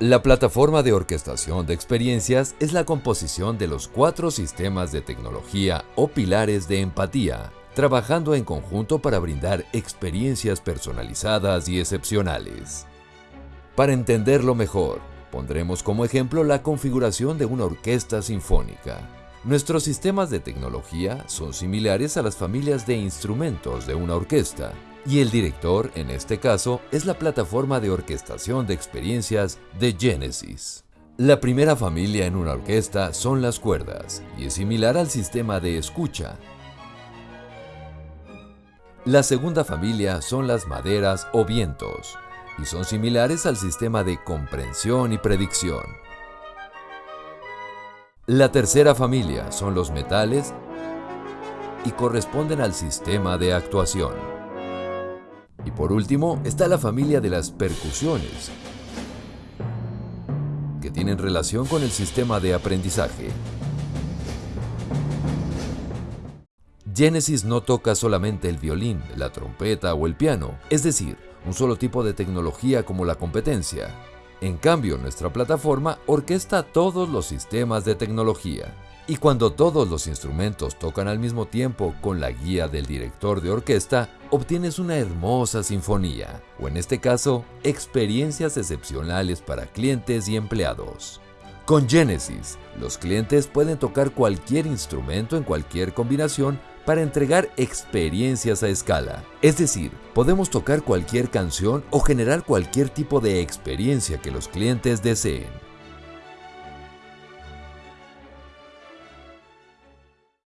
La plataforma de orquestación de experiencias es la composición de los cuatro sistemas de tecnología o pilares de empatía, trabajando en conjunto para brindar experiencias personalizadas y excepcionales. Para entenderlo mejor, pondremos como ejemplo la configuración de una orquesta sinfónica. Nuestros sistemas de tecnología son similares a las familias de instrumentos de una orquesta, y el director, en este caso, es la plataforma de orquestación de experiencias de Genesis. La primera familia en una orquesta son las cuerdas, y es similar al sistema de escucha. La segunda familia son las maderas o vientos, y son similares al sistema de comprensión y predicción. La tercera familia son los metales y corresponden al sistema de actuación. Y por último está la familia de las percusiones, que tienen relación con el sistema de aprendizaje. Genesis no toca solamente el violín, la trompeta o el piano, es decir, un solo tipo de tecnología como la competencia. En cambio, nuestra plataforma orquesta todos los sistemas de tecnología. Y cuando todos los instrumentos tocan al mismo tiempo con la guía del director de orquesta, obtienes una hermosa sinfonía, o en este caso, experiencias excepcionales para clientes y empleados. Con Genesis, los clientes pueden tocar cualquier instrumento en cualquier combinación para entregar experiencias a escala. Es decir, podemos tocar cualquier canción o generar cualquier tipo de experiencia que los clientes deseen.